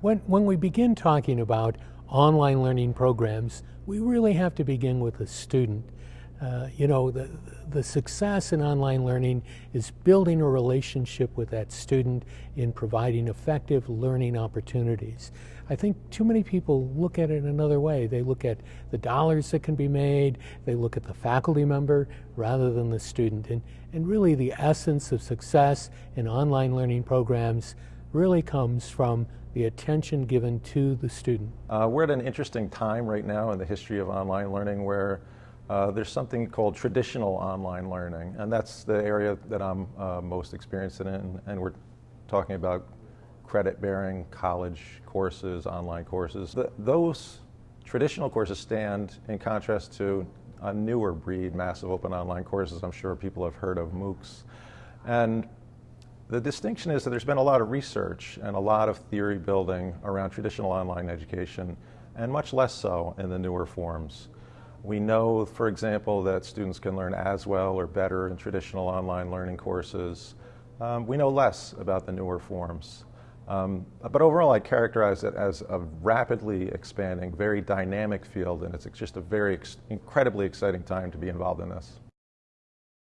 When, when we begin talking about online learning programs, we really have to begin with the student. Uh, you know, the, the success in online learning is building a relationship with that student in providing effective learning opportunities. I think too many people look at it another way. They look at the dollars that can be made, they look at the faculty member rather than the student. And, and really the essence of success in online learning programs really comes from the attention given to the student. Uh, we're at an interesting time right now in the history of online learning where uh, there's something called traditional online learning, and that's the area that I'm uh, most experienced in, and we're talking about credit-bearing college courses, online courses. The, those traditional courses stand in contrast to a newer breed, massive open online courses. I'm sure people have heard of MOOCs. And the distinction is that there's been a lot of research and a lot of theory building around traditional online education, and much less so in the newer forms. We know, for example, that students can learn as well or better in traditional online learning courses. Um, we know less about the newer forms. Um, but overall, I characterize it as a rapidly expanding, very dynamic field, and it's just a very incredibly exciting time to be involved in this.